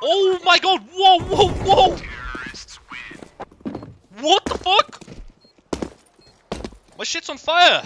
Oh my god! Whoa, whoa, whoa! What the fuck? My shit's on fire!